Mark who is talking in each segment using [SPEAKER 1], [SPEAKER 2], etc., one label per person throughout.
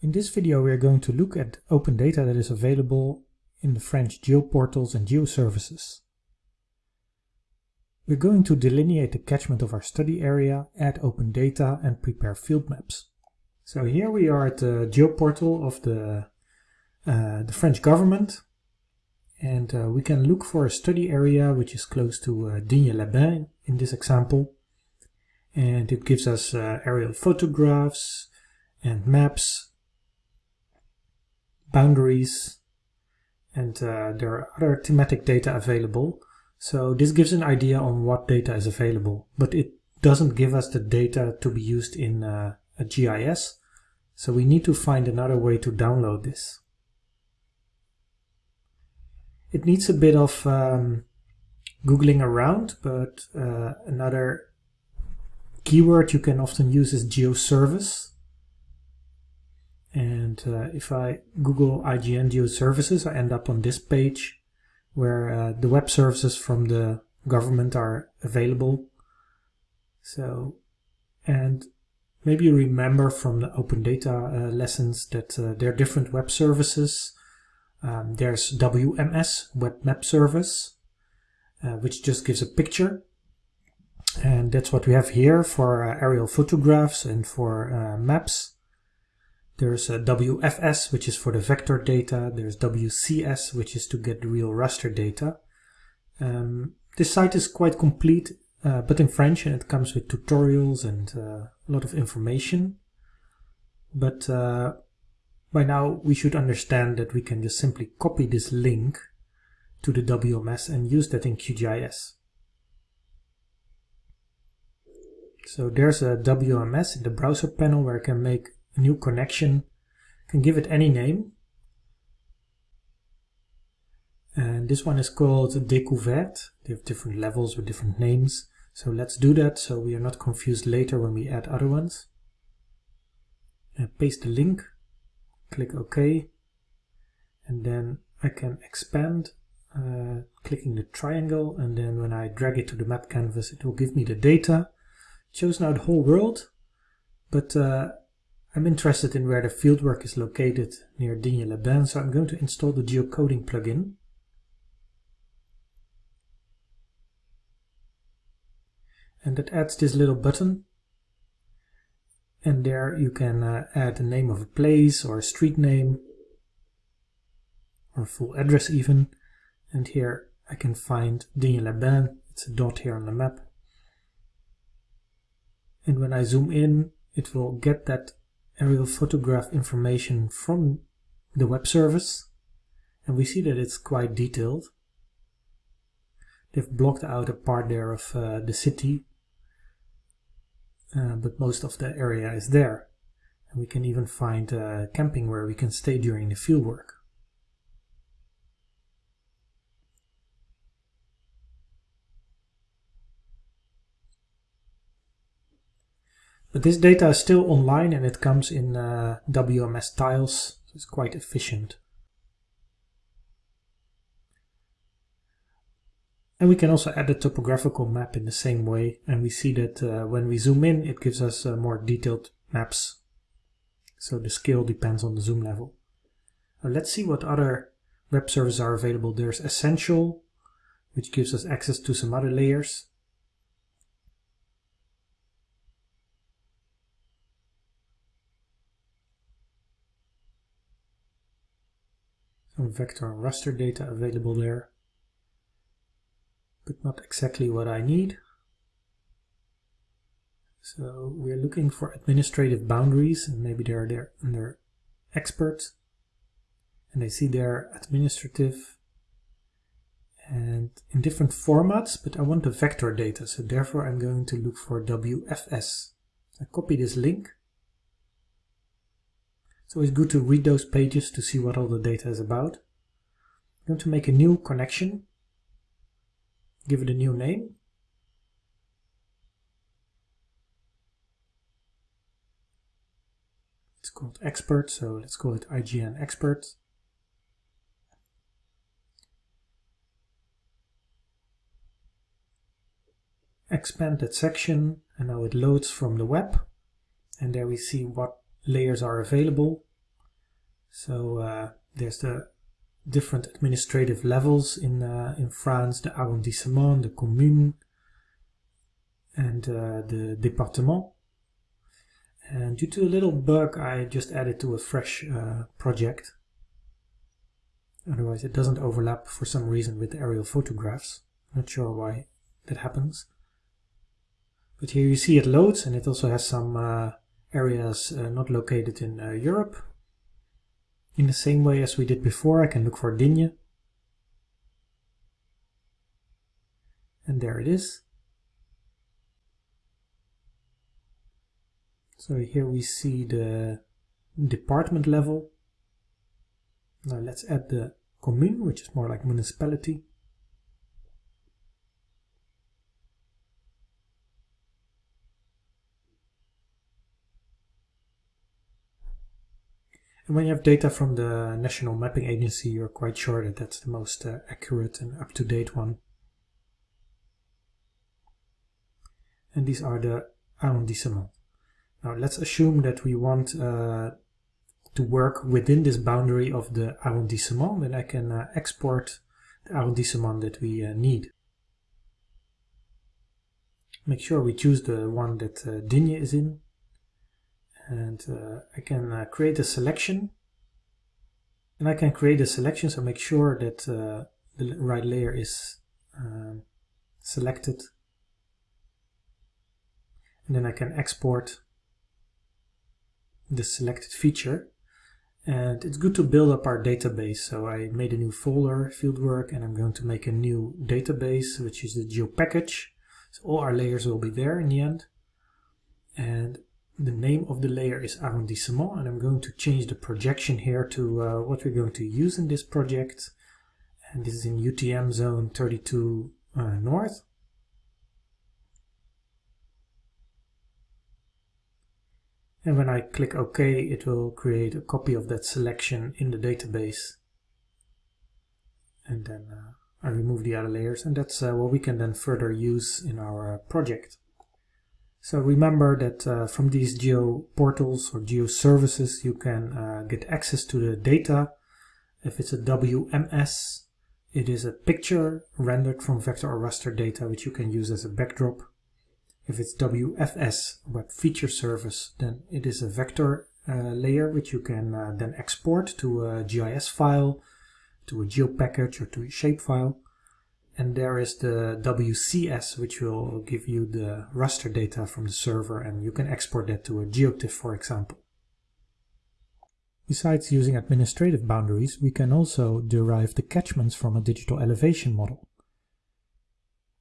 [SPEAKER 1] In this video we are going to look at open data that is available in the French geoportals and geoservices. We're going to delineate the catchment of our study area, add open data and prepare field maps. So here we are at the geoportal of the, uh, the French government and uh, we can look for a study area which is close to uh, Digne-les-Bains in this example and it gives us uh, aerial photographs and maps boundaries, and uh, there are other thematic data available. So this gives an idea on what data is available, but it doesn't give us the data to be used in uh, a GIS. So we need to find another way to download this. It needs a bit of um, googling around, but uh, another keyword you can often use is geoservice. And uh, if I Google IGN Geo Services, I end up on this page where uh, the web services from the government are available. So, and maybe you remember from the open data uh, lessons that uh, there are different web services. Um, there's WMS, Web Map Service, uh, which just gives a picture. And that's what we have here for uh, aerial photographs and for maps. There's a WFS, which is for the vector data. There's WCS, which is to get the real raster data. Um, this site is quite complete, uh, but in French, and it comes with tutorials and uh, a lot of information. But uh, by now, we should understand that we can just simply copy this link to the WMS and use that in QGIS. So there's a WMS in the browser panel where I can make new connection. can give it any name. And this one is called Découverte. They have different levels with different names. So let's do that so we are not confused later when we add other ones. And paste the link, click OK, and then I can expand uh, clicking the triangle and then when I drag it to the map canvas it will give me the data. It shows now the whole world, but uh, I'm interested in where the fieldwork is located near Digne-les-Bains, so I'm going to install the geocoding plugin. And that adds this little button. And there you can uh, add the name of a place or a street name or a full address even. And here I can find Digne-les-Bains. It's a dot here on the map. And when I zoom in, it will get that aerial photograph information from the web service and we see that it's quite detailed. They've blocked out a part there of uh, the city uh, but most of the area is there and we can even find uh, camping where we can stay during the fieldwork. But this data is still online and it comes in uh, WMS tiles, so it's quite efficient. And we can also add a topographical map in the same way, and we see that uh, when we zoom in, it gives us uh, more detailed maps. So the scale depends on the zoom level. Now let's see what other web services are available. There's Essential, which gives us access to some other layers. Vector raster data available there, but not exactly what I need. So we're looking for administrative boundaries, and maybe they're there under experts, and I see they're administrative and in different formats, but I want the vector data, so therefore I'm going to look for WFS. I copy this link it's good to read those pages to see what all the data is about. I'm going to make a new connection, give it a new name. It's called expert, so let's call it IGN expert. Expand that section and now it loads from the web and there we see what layers are available. So uh, there's the different administrative levels in uh, in France, the arrondissement, the commune, and uh, the département. And due to a little bug, I just added to a fresh uh, project. Otherwise, it doesn't overlap for some reason with aerial photographs. Not sure why that happens. But here you see it loads, and it also has some uh, areas uh, not located in uh, Europe. In the same way as we did before, I can look for Digne. And there it is. So here we see the department level. Now let's add the commune, which is more like municipality. And when you have data from the National Mapping Agency, you're quite sure that that's the most uh, accurate and up-to-date one. And these are the arrondissements. Now let's assume that we want uh, to work within this boundary of the arrondissement, then I can uh, export the arrondissement that we uh, need. Make sure we choose the one that uh, Digne is in and uh, I can uh, create a selection. And I can create a selection so make sure that uh, the right layer is um, selected. And then I can export the selected feature. And it's good to build up our database so I made a new folder fieldwork and I'm going to make a new database which is the geo package so all our layers will be there in the end. And the name of the layer is arrondissement and I'm going to change the projection here to uh, what we're going to use in this project. And this is in UTM zone 32 uh, north. And when I click OK it will create a copy of that selection in the database. And then uh, I remove the other layers and that's uh, what we can then further use in our uh, project. So remember that uh, from these geo portals or geo services you can uh, get access to the data. If it's a WMS, it is a picture rendered from vector or raster data which you can use as a backdrop. If it's WFS, Web Feature Service, then it is a vector uh, layer which you can uh, then export to a GIS file, to a geo package or to a shapefile and there is the WCS which will give you the raster data from the server and you can export that to a GeoTIFF for example. Besides using administrative boundaries, we can also derive the catchments from a digital elevation model.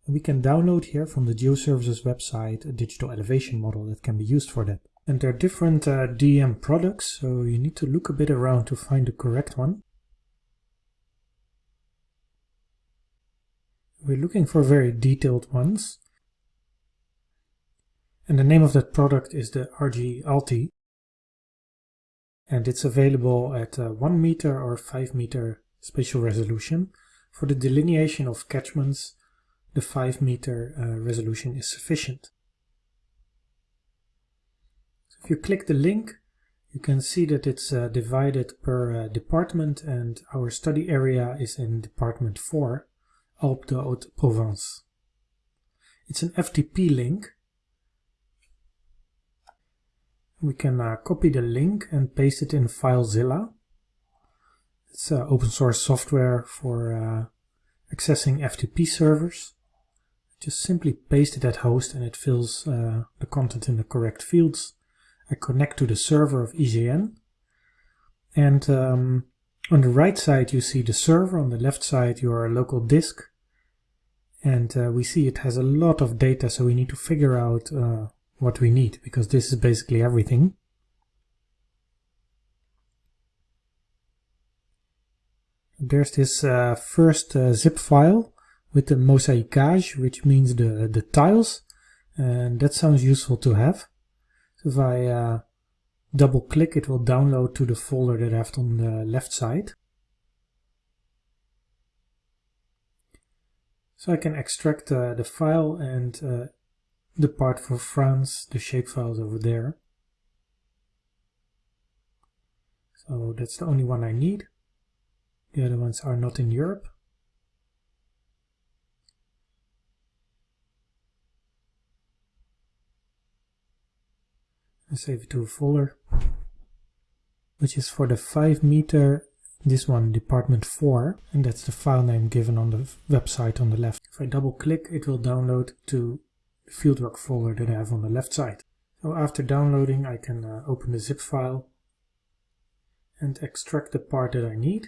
[SPEAKER 1] We can download here from the GeoServices website a digital elevation model that can be used for that. And there are different uh, DEM products, so you need to look a bit around to find the correct one. We're looking for very detailed ones. And the name of that product is the RG Alti. And it's available at uh, 1 meter or 5 meter spatial resolution. For the delineation of catchments, the 5 meter uh, resolution is sufficient. So if you click the link, you can see that it's uh, divided per uh, department and our study area is in department 4. Alpes de Haute-Provence. It's an FTP link. We can uh, copy the link and paste it in FileZilla. It's uh, open source software for uh, accessing FTP servers. Just simply paste it at host and it fills uh, the content in the correct fields. I connect to the server of IGN and um, on the right side you see the server, on the left side your local disk. And uh, we see it has a lot of data, so we need to figure out uh, what we need, because this is basically everything. There's this uh, first uh, zip file with the mosaicage, which means the, the tiles, and that sounds useful to have. So if I uh, double click it will download to the folder that I have on the left side. So I can extract uh, the file and uh, the part for France, the shapefiles over there. So that's the only one I need. The other ones are not in Europe. and save it to a folder which is for the 5 meter this one department 4 and that's the file name given on the website on the left. If I double click it will download to the fieldwork folder that I have on the left side. So after downloading I can uh, open the zip file and extract the part that I need.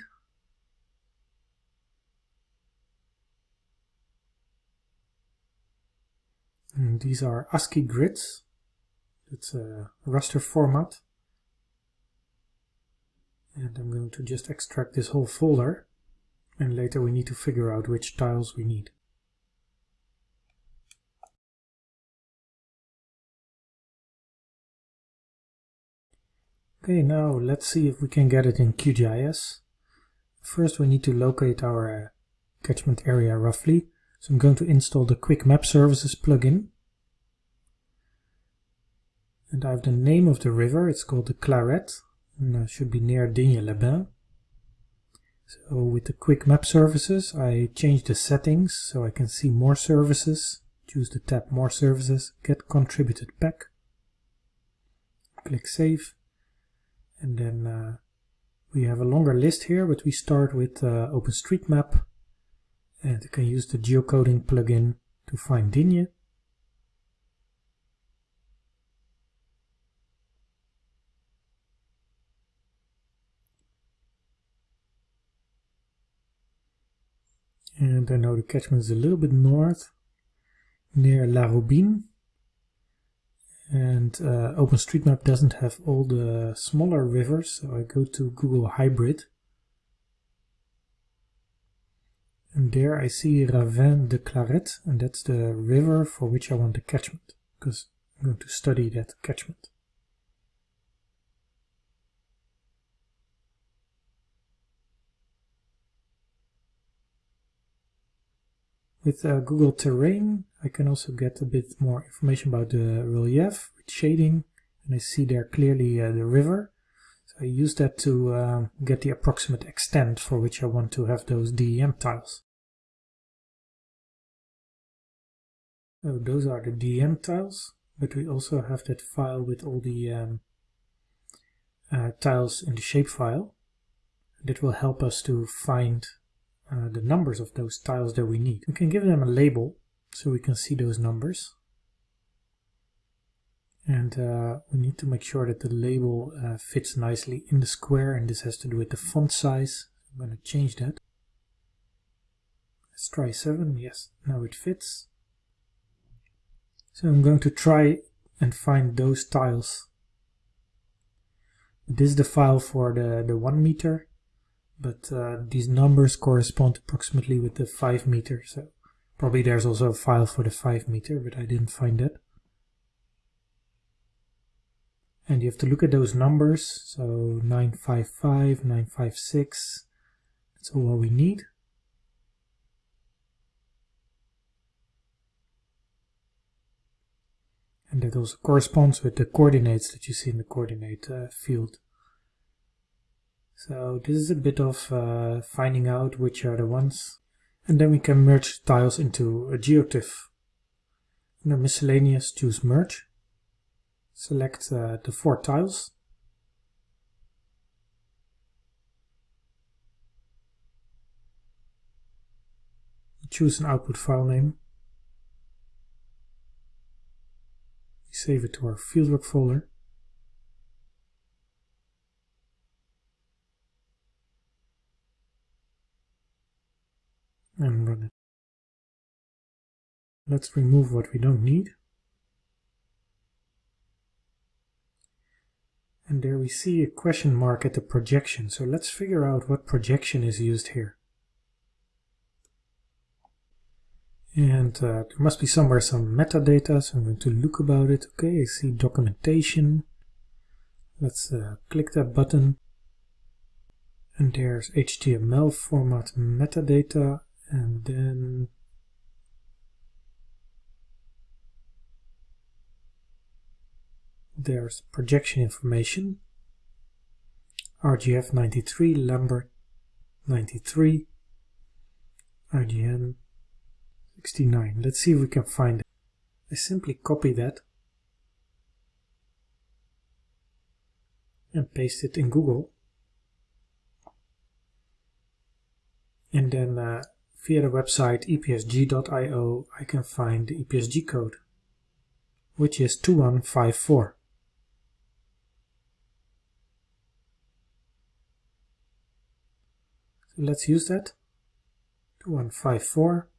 [SPEAKER 1] And these are ASCII grids. It's a raster format. And I'm going to just extract this whole folder. And later we need to figure out which tiles we need. Okay, now let's see if we can get it in QGIS. First we need to locate our uh, catchment area roughly. So I'm going to install the Quick Map Services plugin and I have the name of the river, it's called the Claret, it should be near Digne-les-Bains. So with the quick map services, I change the settings so I can see more services, choose the tab more services, get contributed pack, click save, and then uh, we have a longer list here, but we start with uh, OpenStreetMap, and you can use the geocoding plugin to find Digne. And I know the catchment is a little bit north, near La Robine. And uh, OpenStreetMap doesn't have all the smaller rivers, so I go to Google Hybrid. And there I see Ravin de Claret, and that's the river for which I want the catchment, because I'm going to study that catchment. With uh, Google Terrain, I can also get a bit more information about the relief with shading, and I see there clearly uh, the river. So I use that to uh, get the approximate extent for which I want to have those DEM tiles. So those are the DEM tiles, but we also have that file with all the um, uh, tiles in the shapefile. That will help us to find uh, the numbers of those tiles that we need. We can give them a label so we can see those numbers. And uh, we need to make sure that the label uh, fits nicely in the square and this has to do with the font size. I'm going to change that. Let's try 7. Yes, now it fits. So I'm going to try and find those tiles. This is the file for the, the 1 meter but uh, these numbers correspond approximately with the 5 meter so probably there's also a file for the 5 meter but I didn't find it. And you have to look at those numbers so 955 956 that's all we need. And that also corresponds with the coordinates that you see in the coordinate uh, field so this is a bit of uh, finding out which are the ones. And then we can merge tiles into a geotiff. Under miscellaneous, choose merge. Select uh, the four tiles. Choose an output file name. Save it to our fieldwork folder. and run it. Let's remove what we don't need. And there we see a question mark at the projection. So let's figure out what projection is used here. And uh, there must be somewhere some metadata, so I'm going to look about it. Okay, I see documentation. Let's uh, click that button. And there's HTML format metadata and then there's projection information RGF 93, Lambert 93, IGN 69. Let's see if we can find it. I simply copy that and paste it in Google. And then uh, via the website epsg.io I can find the EPSG code, which is 2154. Let's use that. 2154.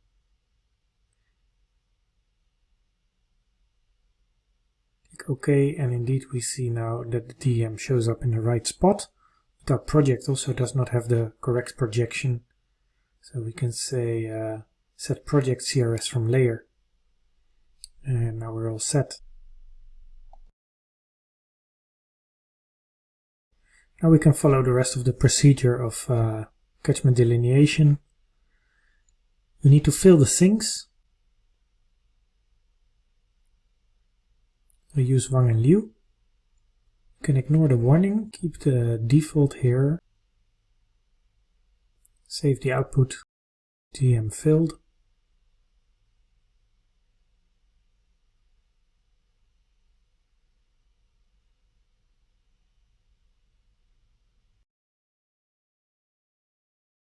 [SPEAKER 1] Click OK and indeed we see now that the DEM shows up in the right spot. But our project also does not have the correct projection so we can say uh, set project CRS from layer. And now we're all set. Now we can follow the rest of the procedure of uh, catchment delineation. We need to fill the sinks. We use Wang and Liu. You can ignore the warning, keep the default here Save the output DEM filled.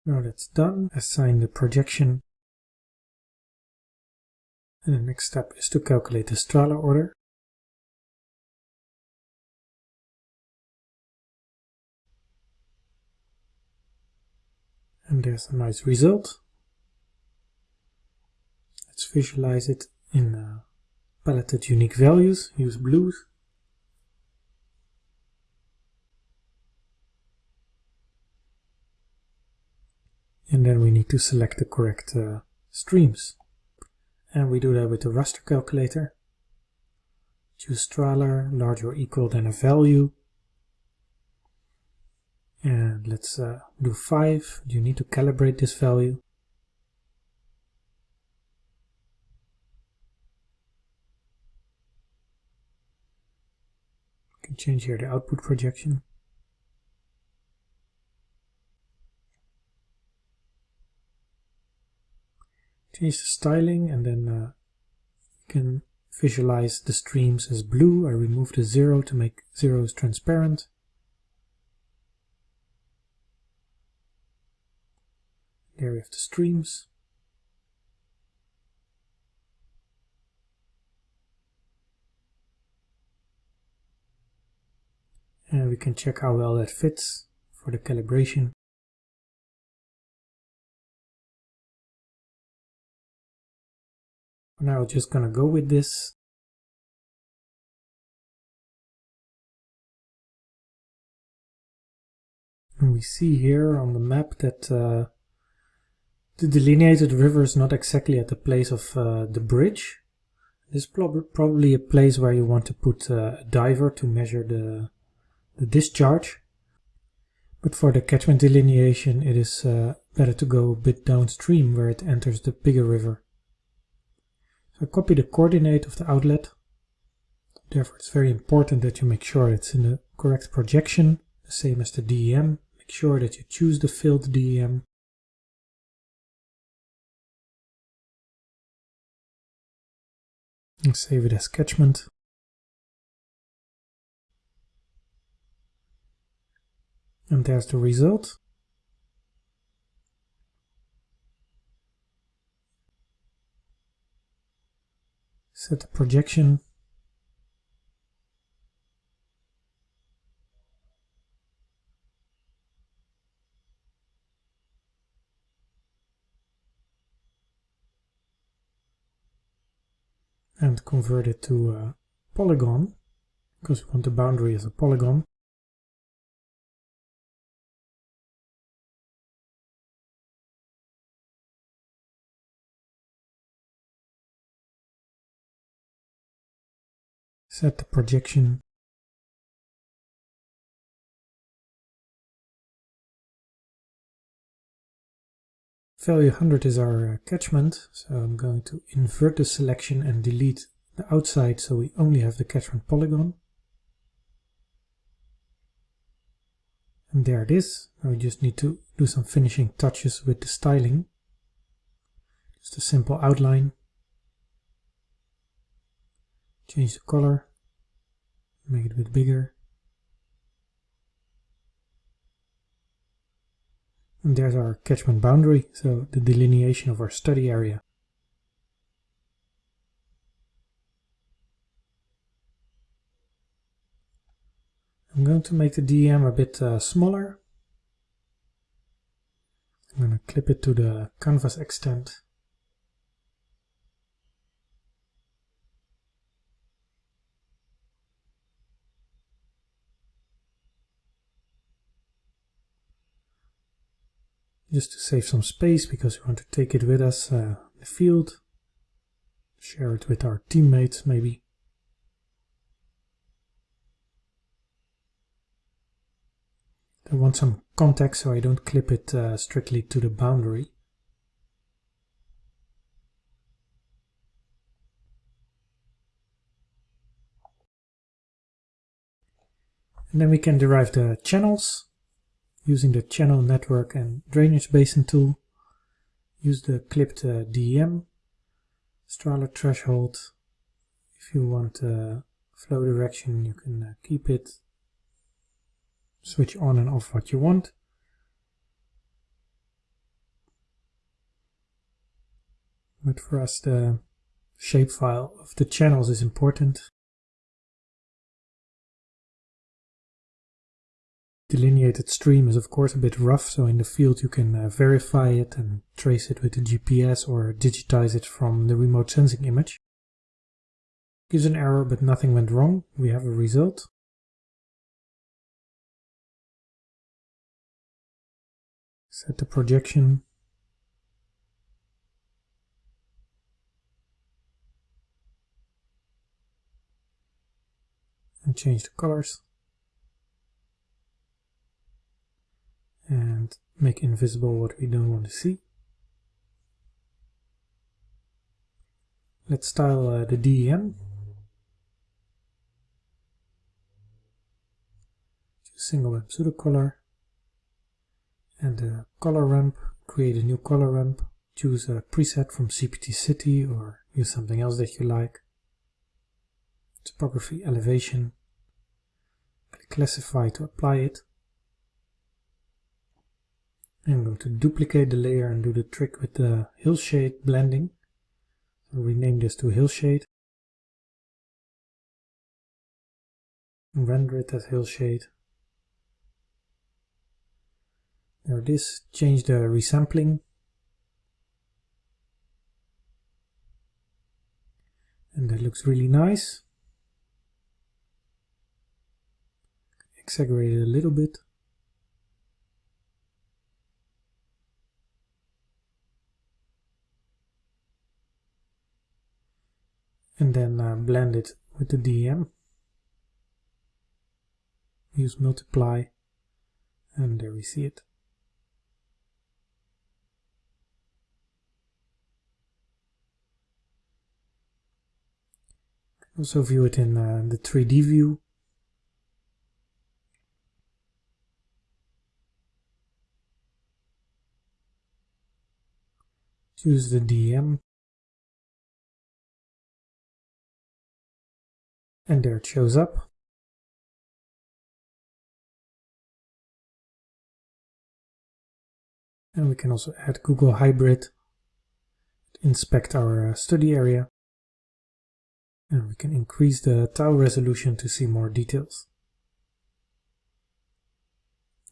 [SPEAKER 1] Now that's done, assign the projection. And the next step is to calculate the Strahler order. and there's a nice result. Let's visualize it in uh, paletted unique values, use blues. And then we need to select the correct uh, streams. And we do that with the raster calculator. Choose Strahler, larger or equal than a value and let's uh, do 5 you need to calibrate this value can change here the output projection change the styling and then uh, you can visualize the streams as blue I remove the zero to make zeros transparent There we have the streams. And we can check how well that fits for the calibration. Now, just gonna go with this. And we see here on the map that uh, the delineated river is not exactly at the place of uh, the bridge. This is prob probably a place where you want to put uh, a diver to measure the, the discharge. But for the catchment delineation it is uh, better to go a bit downstream where it enters the bigger river. So I copy the coordinate of the outlet. Therefore it's very important that you make sure it's in the correct projection, the same as the DEM. Make sure that you choose the filled DEM and save it as catchment. And there's the result. Set the projection and convert it to a polygon because we want the boundary as a polygon. Set the projection Value 100 is our uh, catchment, so I'm going to invert the selection and delete the outside so we only have the catchment polygon. And there it is. Now we just need to do some finishing touches with the styling. Just a simple outline. Change the color. Make it a bit bigger. And there's our catchment boundary, so the delineation of our study area. I'm going to make the DEM a bit uh, smaller. I'm going to clip it to the canvas extent. Just to save some space because we want to take it with us uh, in the field. Share it with our teammates maybe. I want some context so I don't clip it uh, strictly to the boundary. And then we can derive the channels using the channel network and drainage basin tool. Use the clipped uh, DEM, Strahler threshold. If you want uh, flow direction, you can uh, keep it switch on and off what you want. But for us the shapefile of the channels is important. Delineated stream is of course a bit rough, so in the field you can uh, verify it and trace it with the GPS or digitize it from the remote sensing image. Gives an error but nothing went wrong, we have a result. set the projection and change the colors and make invisible what we don't want to see. Let's style uh, the DEM. Single web pseudocolor and the color ramp, create a new color ramp, choose a preset from CPT City or use something else that you like. Topography elevation, click classify to apply it. I'm going to duplicate the layer and do the trick with the hillshade blending. So rename this to hillshade. Render it as hillshade. Now this, change the resampling. And that looks really nice. Exaggerate it a little bit. And then uh, blend it with the DEM. Use multiply and there we see it. Also view it in uh, the 3D view. Choose the DEM. And there it shows up. And we can also add Google Hybrid, inspect our uh, study area and we can increase the tile resolution to see more details.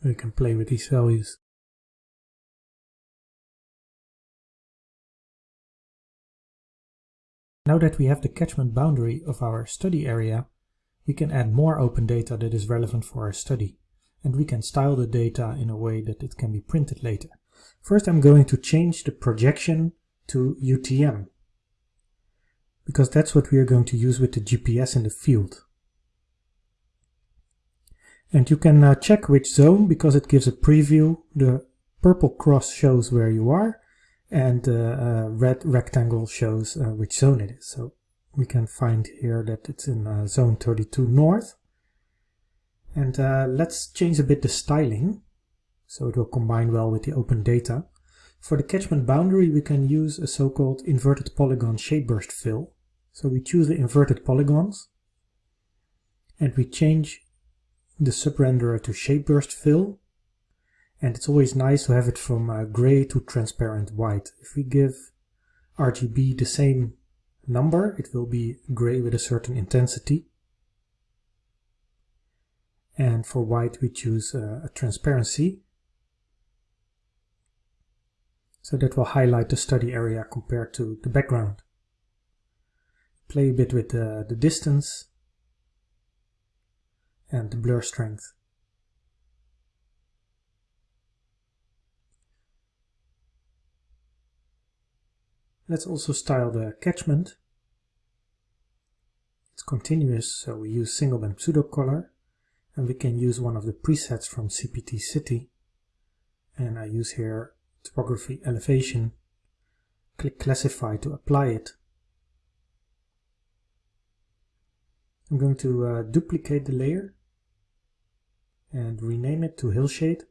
[SPEAKER 1] We can play with these values. Now that we have the catchment boundary of our study area, we can add more open data that is relevant for our study, and we can style the data in a way that it can be printed later. First I'm going to change the projection to UTM, because that's what we are going to use with the GPS in the field. And you can uh, check which zone because it gives a preview. The purple cross shows where you are and the uh, red rectangle shows uh, which zone it is. So we can find here that it's in uh, zone 32 north. And uh, let's change a bit the styling so it will combine well with the open data. For the catchment boundary we can use a so-called inverted polygon shape burst fill. So we choose the inverted polygons and we change the subrenderer to shape burst fill and it's always nice to have it from uh, gray to transparent white. If we give RGB the same number it will be gray with a certain intensity and for white we choose uh, a transparency so that will highlight the study area compared to the background. Play a bit with the, the distance and the blur strength. Let's also style the catchment. It's continuous, so we use single band pseudo color and we can use one of the presets from CPT City. And I use here topography elevation. Click classify to apply it. I'm going to uh, duplicate the layer and rename it to hillshade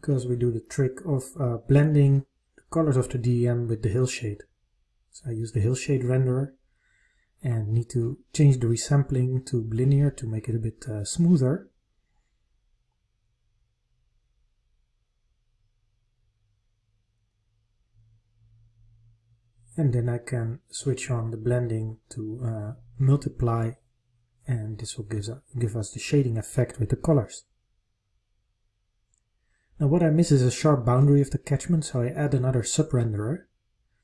[SPEAKER 1] because we do the trick of uh, blending the colors of the DEM with the hillshade so I use the hillshade renderer and need to change the resampling to linear to make it a bit uh, smoother. And then I can switch on the blending to uh, multiply and this will give, give us the shading effect with the colors. Now what I miss is a sharp boundary of the catchment so I add another sub-renderer.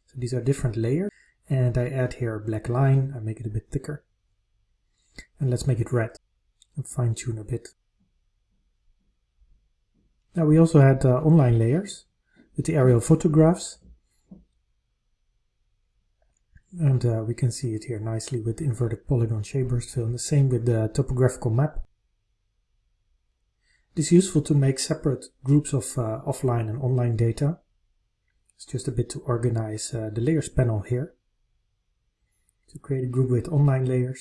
[SPEAKER 1] So these are different layers and I add here a black line, I make it a bit thicker. And let's make it red and fine tune a bit. Now we also had uh, online layers with the aerial photographs. And uh, we can see it here nicely with inverted polygon shape burst fill and the same with the topographical map. Is useful to make separate groups of uh, offline and online data. It's just a bit to organize uh, the layers panel here to create a group with online layers.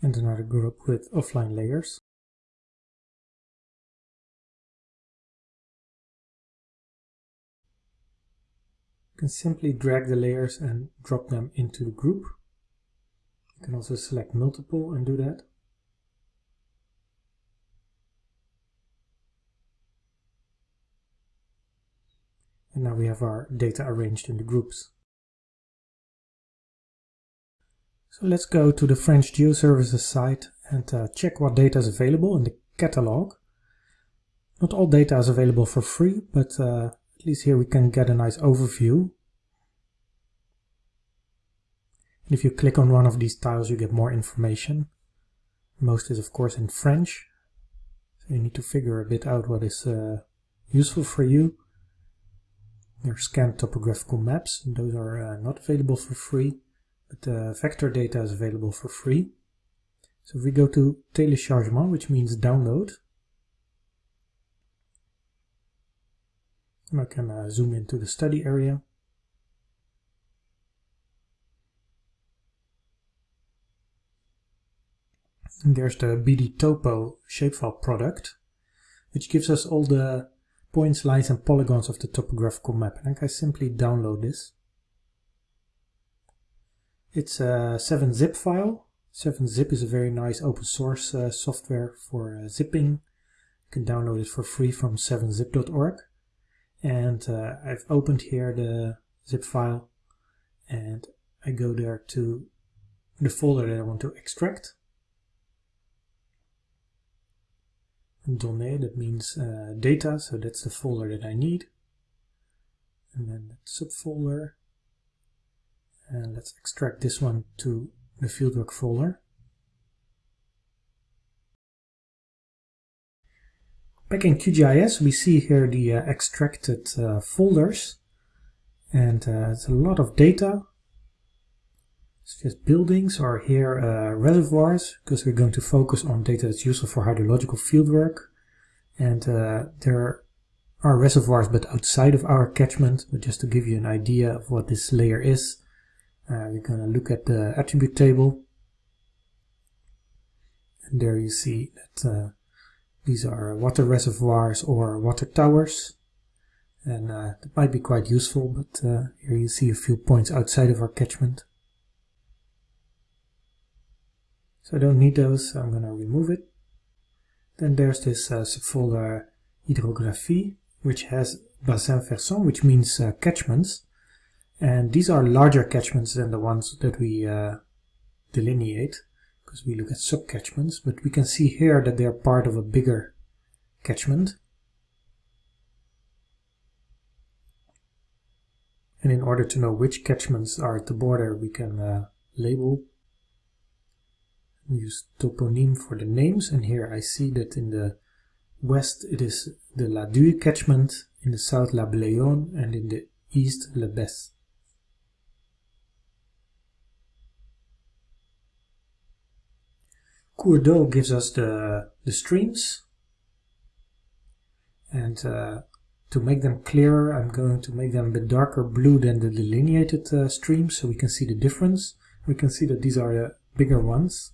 [SPEAKER 1] And another group with offline layers. You can simply drag the layers and drop them into the group. You can also select multiple and do that. And now we have our data arranged in the groups. So let's go to the French GeoServices site and uh, check what data is available in the catalog. Not all data is available for free, but uh, at least here we can get a nice overview. And if you click on one of these tiles, you get more information. Most is of course in French, so you need to figure a bit out what is uh, useful for you. There are scanned topographical maps, and those are uh, not available for free, but uh, vector data is available for free. So if we go to téléchargement, which means download, and I can uh, zoom into the study area. There's the BD Topo shapefile product, which gives us all the points, lines and polygons of the topographical map. And I can simply download this. It's a 7-zip file. 7-zip is a very nice open source uh, software for uh, zipping. You can download it for free from 7zip.org. And uh, I've opened here the zip file and I go there to the folder that I want to extract. Données, that means uh, data, so that's the folder that I need. And then that subfolder. And let's extract this one to the fieldwork folder. Back in QGIS, we see here the uh, extracted uh, folders. And uh, it's a lot of data. Just buildings or here uh, reservoirs because we're going to focus on data that's useful for hydrological fieldwork. And uh, there are are reservoirs but outside of our catchment, but just to give you an idea of what this layer is, uh, we're going to look at the attribute table. And there you see that uh, these are water reservoirs or water towers. And uh, that might be quite useful, but uh, here you see a few points outside of our catchment. So I don't need those, so I'm going to remove it. Then there's this uh, subfolder hydrographie, which has bassin versant, which means uh, catchments. And these are larger catchments than the ones that we uh, delineate, because we look at subcatchments. But we can see here that they are part of a bigger catchment. And in order to know which catchments are at the border, we can uh, label use toponym for the names and here I see that in the west it is the La Due catchment, in the south La Bléone and in the east La Besse. Cours d'eau gives us the, the streams and uh, to make them clearer I'm going to make them a bit darker blue than the delineated uh, streams so we can see the difference. We can see that these are the bigger ones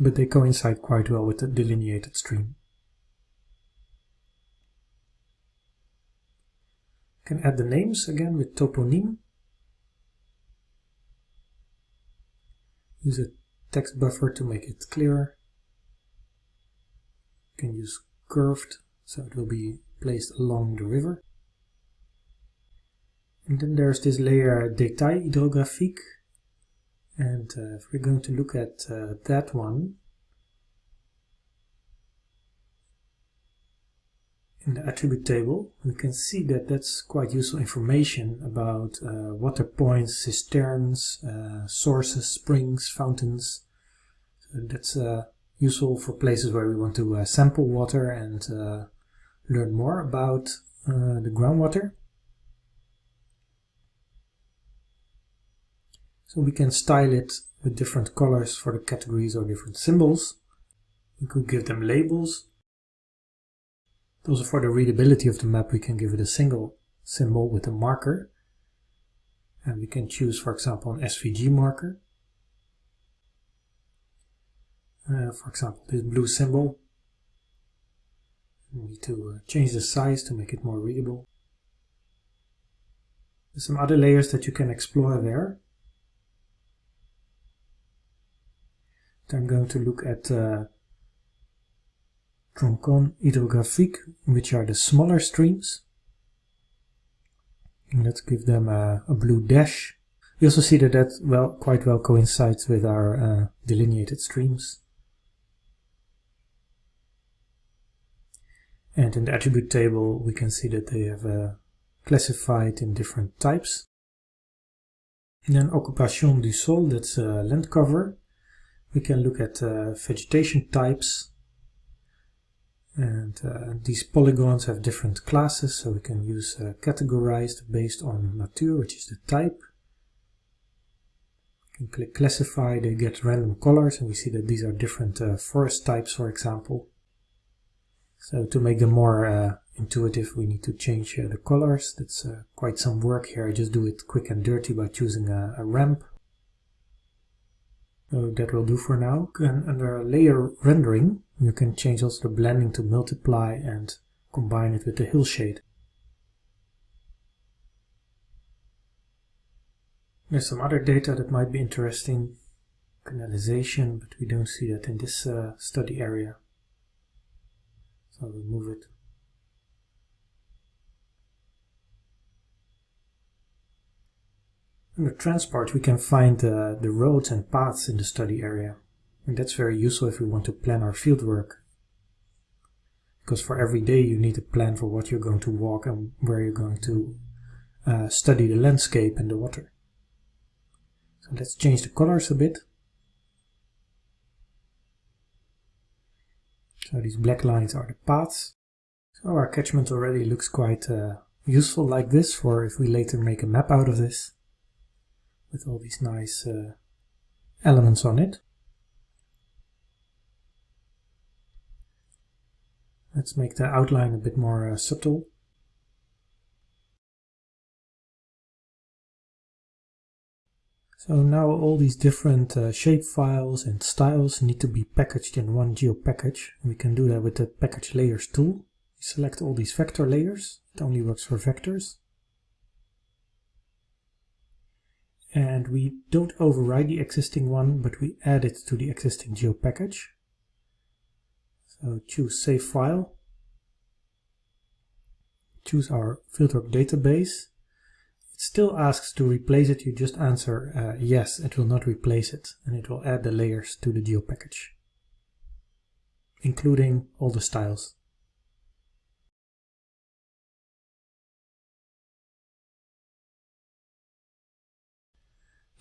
[SPEAKER 1] but they coincide quite well with the delineated stream. can add the names again with toponym. Use a text buffer to make it clearer. You can use curved, so it will be placed along the river. And then there's this layer Détail hydrographique, and uh, if we're going to look at uh, that one, in the attribute table, we can see that that's quite useful information about uh, water points, cisterns, uh, sources, springs, fountains. So that's uh, useful for places where we want to uh, sample water and learn more about the groundwater. So we can style it with different colors for the categories or different symbols. We could give them labels. Also for the readability of the map we can give it a single symbol with a marker. And we can choose for example an SVG marker. Uh, for example this blue symbol. We need to uh, change the size to make it more readable. There's some other layers that you can explore there. I'm going to look at uh, Troncon hydrographique, which are the smaller streams. And let's give them a, a, blue dash. You also see that that well, quite well coincides with our uh, delineated streams. And in the attribute table, we can see that they have uh, classified in different types. And then occupation du sol, that's uh, land cover. We can look at uh, vegetation types. And uh, these polygons have different classes, so we can use uh, categorized based on nature, which is the type. We can click classify, they get random colors, and we see that these are different uh, forest types, for example. So to make them more uh, intuitive, we need to change uh, the colors. That's quite some work here. I just do it quick and dirty by choosing a, a ramp so that will do for now. And under layer rendering, you can change also the blending to multiply and combine it with the hillshade. There's some other data that might be interesting. Canalization, but we don't see that in this uh, study area. So I'll remove it. Under transport we can find uh, the roads and paths in the study area. And that's very useful if we want to plan our fieldwork. Because for every day you need a plan for what you're going to walk and where you're going to uh, study the landscape and the water. So let's change the colors a bit. So these black lines are the paths. So our catchment already looks quite uh, useful like this for if we later make a map out of this with all these nice uh, elements on it. Let's make the outline a bit more uh, subtle. So now all these different uh, shape files and styles need to be packaged in one GeoPackage. We can do that with the Package Layers tool. select all these vector layers. It only works for vectors. And we don't override the existing one, but we add it to the existing GeoPackage. So choose Save File. Choose our Fieldwork database It still asks to replace it, you just answer uh, yes, it will not replace it, and it will add the layers to the geo package, including all the styles.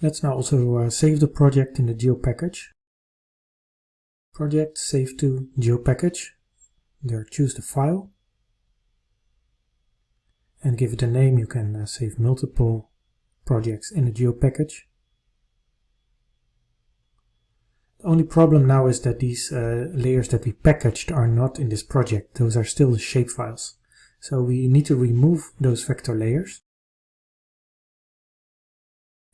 [SPEAKER 1] Let's now also uh, save the project in the GeoPackage. Project, save to GeoPackage. There, choose the file and give it a name. You can uh, save multiple projects in a GeoPackage. The only problem now is that these uh, layers that we packaged are not in this project. Those are still the shapefiles. So we need to remove those vector layers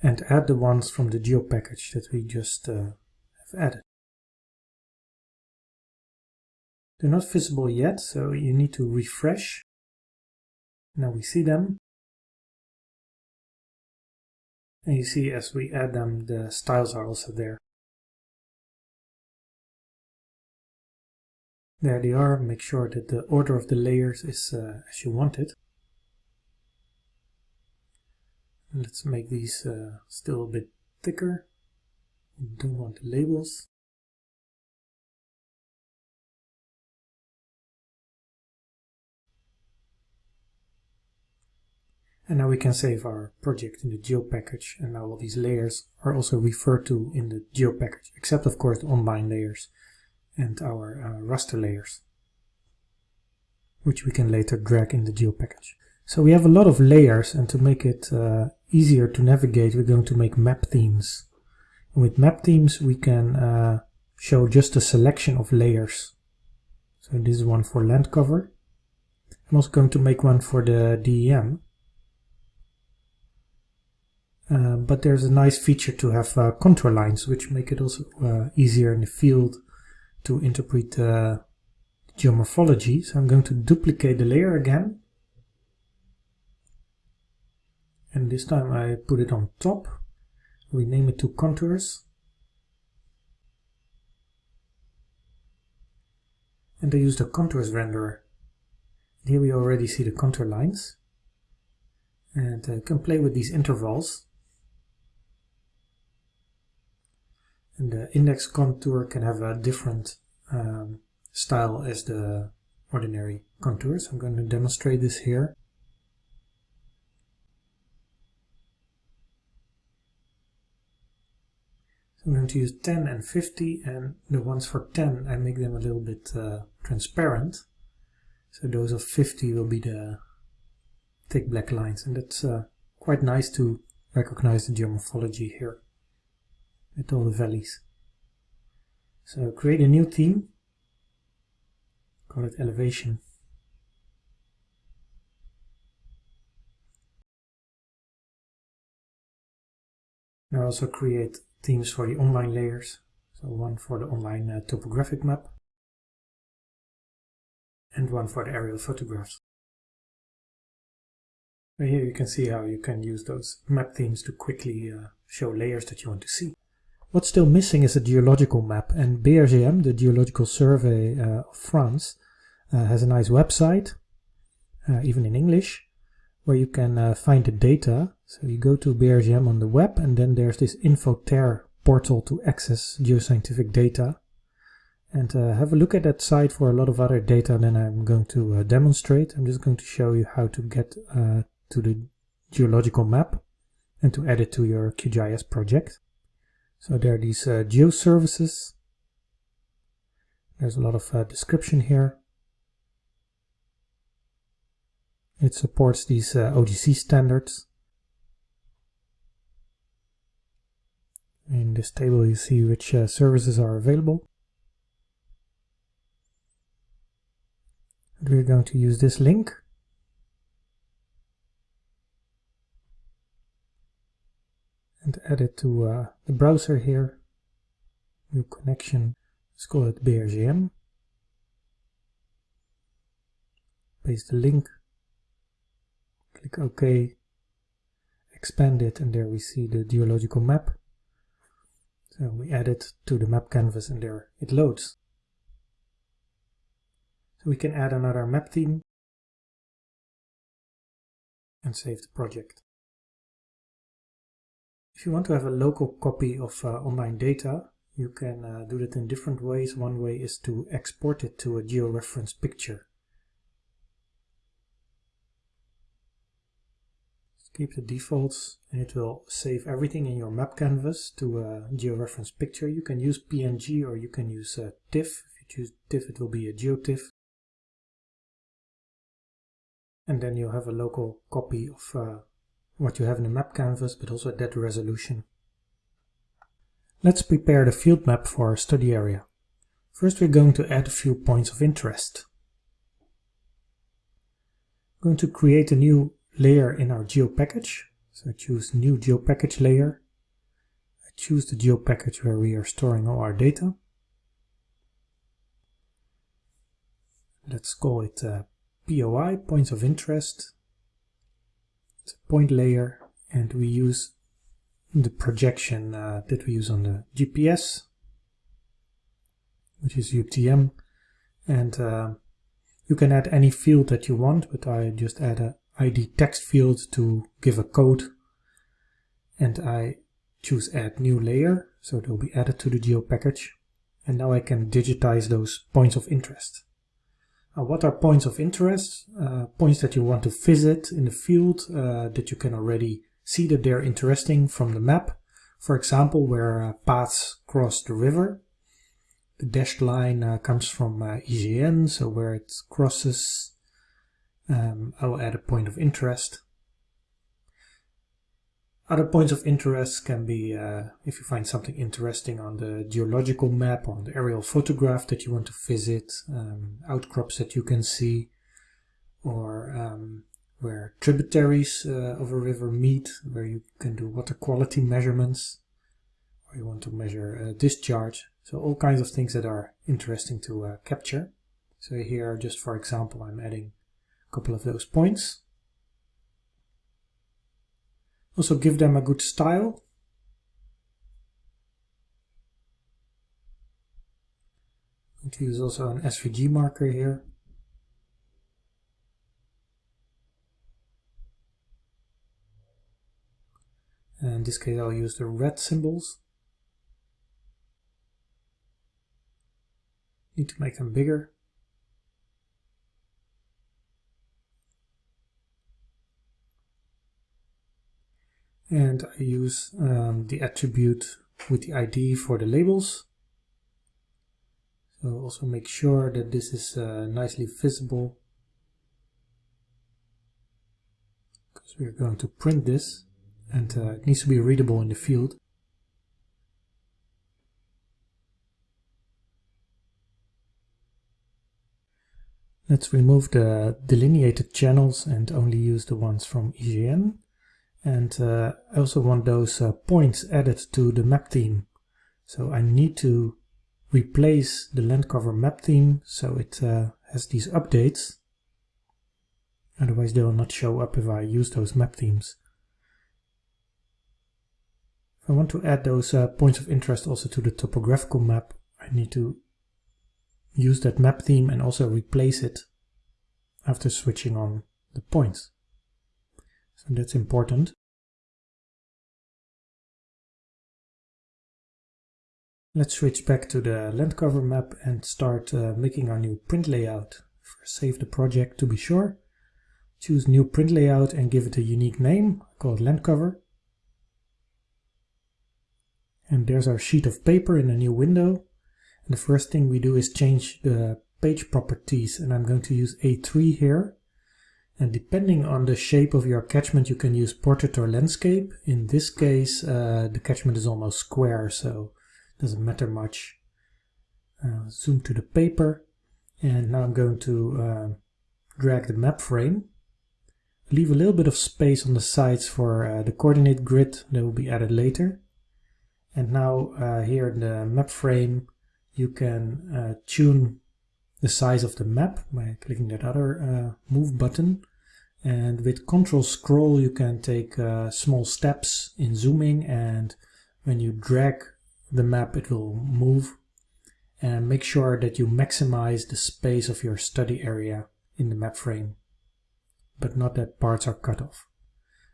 [SPEAKER 1] and add the ones from the geo package that we just uh, have added. They're not visible yet, so you need to refresh now we see them. And you see as we add them, the styles are also there. There they are. Make sure that the order of the layers is uh, as you want it. Let's make these uh, still a bit thicker. We don't want the labels. And now we can save our project in the geo package and now all these layers are also referred to in the geo package, except of course the online layers and our uh, raster layers, which we can later drag in the geo package. So we have a lot of layers and to make it uh, easier to navigate we're going to make map themes. And with map themes we can uh, show just a selection of layers. So this is one for land cover. I'm also going to make one for the DEM uh, but there's a nice feature to have uh, contour lines, which make it also uh, easier in the field to interpret uh, geomorphology. So I'm going to duplicate the layer again. And this time I put it on top, rename it to contours. And I use the contours renderer. Here we already see the contour lines. And I can play with these intervals And the index contour can have a different um, style as the ordinary contours. I'm going to demonstrate this here. I'm going to use 10 and 50 and the ones for 10 I make them a little bit uh, transparent. So those of 50 will be the thick black lines and that's uh, quite nice to recognize the geomorphology here with all the valleys. So create a new theme, call it elevation. Now also create themes for the online layers. So one for the online uh, topographic map and one for the aerial photographs. here you can see how you can use those map themes to quickly uh, show layers that you want to see. What's still missing is a geological map and BRGM, the Geological Survey uh, of France, uh, has a nice website, uh, even in English, where you can uh, find the data. So you go to BRGM on the web and then there's this Infoterre portal to access geoscientific data. And uh, have a look at that site for a lot of other data than I'm going to uh, demonstrate. I'm just going to show you how to get to the geological map and to add it to your QGIS project. So there are these uh, geo. There's a lot of uh, description here. It supports these uh, OGC standards. In this table you see which uh, services are available. we're going to use this link. And add it to uh, the browser here. New connection, let's call it BRGM. Paste the link, click OK, expand it, and there we see the geological map. So we add it to the map canvas and there it loads. So we can add another map theme and save the project. If you want to have a local copy of uh, online data, you can uh, do that in different ways. One way is to export it to a georeference picture. Keep the defaults and it will save everything in your map canvas to a georeference picture. You can use PNG or you can use uh, TIFF. If you choose TIFF it will be a GeoTIFF. And then you have a local copy of uh, what you have in the map canvas but also at that resolution. Let's prepare the field map for our study area. First we're going to add a few points of interest. I'm going to create a new layer in our GeoPackage. So I choose new GeoPackage layer. I choose the GeoPackage where we are storing all our data. Let's call it uh, POI, points of interest. It's a point layer and we use the projection uh, that we use on the GPS, which is UTM. And uh, you can add any field that you want, but I just add a id text field to give a code and I choose add new layer so they'll be added to the geo package and now I can digitize those points of interest. Uh, what are points of interest? Uh, points that you want to visit in the field uh, that you can already see that they're interesting from the map. For example, where uh, paths cross the river. The dashed line uh, comes from uh, IGN, so where it crosses um, I will add a point of interest. Other points of interest can be uh, if you find something interesting on the geological map or on the aerial photograph that you want to visit, um, outcrops that you can see, or um, where tributaries uh, of a river meet, where you can do water quality measurements, or you want to measure uh, discharge. So all kinds of things that are interesting to uh, capture. So here, just for example, I'm adding couple of those points. Also give them a good style. Going to use also an SVG marker here. And in this case I'll use the red symbols. Need to make them bigger. And I use um, the attribute with the ID for the labels. So also make sure that this is uh, nicely visible because we're going to print this and uh, it needs to be readable in the field. Let's remove the delineated channels and only use the ones from IGN. And uh, I also want those uh, points added to the map theme. So I need to replace the land cover map theme so it uh, has these updates. Otherwise they will not show up if I use those map themes. If I want to add those uh, points of interest also to the topographical map, I need to use that map theme and also replace it after switching on the points. So that's important. Let's switch back to the land cover map and start uh, making our new print layout. First save the project to be sure. Choose new print layout and give it a unique name called land cover. And there's our sheet of paper in a new window. And the first thing we do is change the page properties and I'm going to use A3 here. And depending on the shape of your catchment, you can use portrait or landscape. In this case, uh, the catchment is almost square, so it doesn't matter much. Uh, zoom to the paper. And now I'm going to uh, drag the map frame, leave a little bit of space on the sides for uh, the coordinate grid that will be added later. And now uh, here in the map frame, you can uh, tune the size of the map by clicking that other uh, move button. And with control scroll, you can take uh, small steps in zooming and when you drag the map, it will move and make sure that you maximize the space of your study area in the map frame, but not that parts are cut off.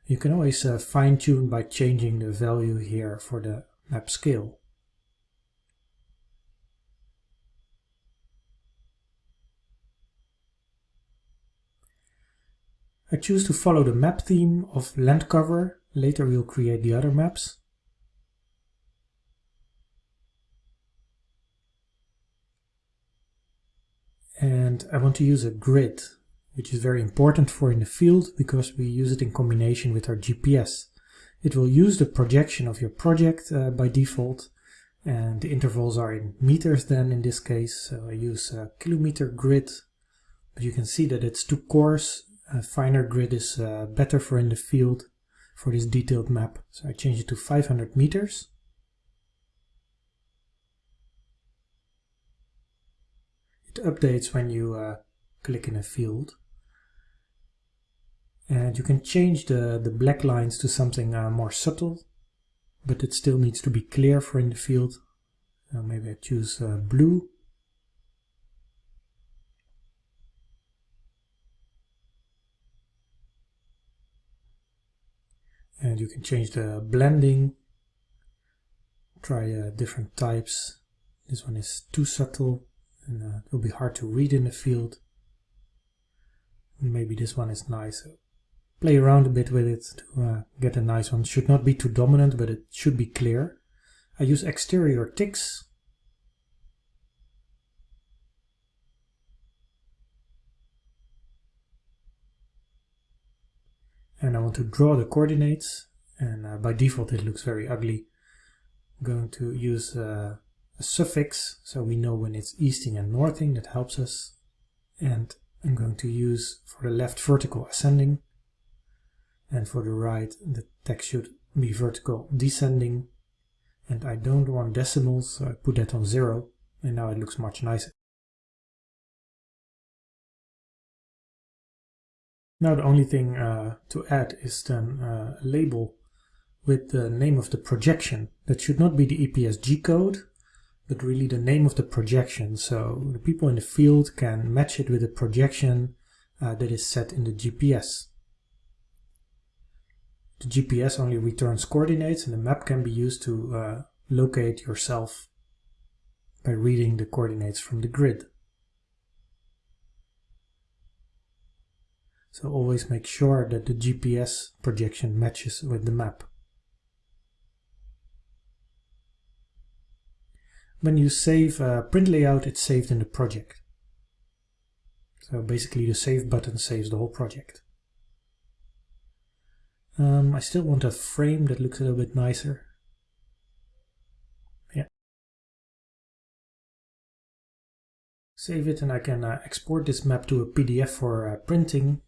[SPEAKER 1] You can always uh, fine tune by changing the value here for the map scale. I choose to follow the map theme of land cover. Later we'll create the other maps. and I want to use a grid which is very important for in the field because we use it in combination with our GPS. It will use the projection of your project uh, by default and the intervals are in meters then in this case so I use a kilometer grid but you can see that it's too coarse a finer grid is uh, better for in the field for this detailed map so I change it to 500 meters It updates when you uh, click in a field. And you can change the, the black lines to something uh, more subtle, but it still needs to be clear for in the field. Uh, maybe I choose uh, blue. And you can change the blending, try uh, different types. This one is too subtle and uh, it will be hard to read in the field. Maybe this one is nice. Play around a bit with it to uh, get a nice one. Should not be too dominant, but it should be clear. I use exterior ticks. And I want to draw the coordinates, and uh, by default it looks very ugly. I'm going to use uh, a suffix so we know when it's easting and northing that helps us and I'm going to use for the left vertical ascending and for the right the text should be vertical descending and I don't want decimals so I put that on zero and now it looks much nicer. Now the only thing uh, to add is then uh, a label with the name of the projection. That should not be the EPSG code, but really the name of the projection. So the people in the field can match it with a projection uh, that is set in the GPS. The GPS only returns coordinates and the map can be used to uh, locate yourself by reading the coordinates from the grid. So always make sure that the GPS projection matches with the map. when you save a print layout, it's saved in the project. So basically the save button saves the whole project. Um, I still want a frame that looks a little bit nicer. Yeah. Save it and I can uh, export this map to a PDF for uh, printing.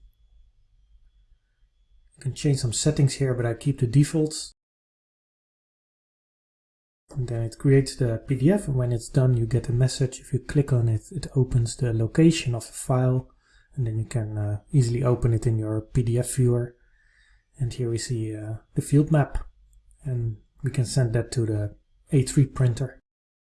[SPEAKER 1] Can change some settings here, but I keep the defaults. And then it creates the PDF and when it's done you get a message. If you click on it, it opens the location of the file and then you can uh, easily open it in your PDF viewer. And here we see uh, the field map and we can send that to the A3 printer.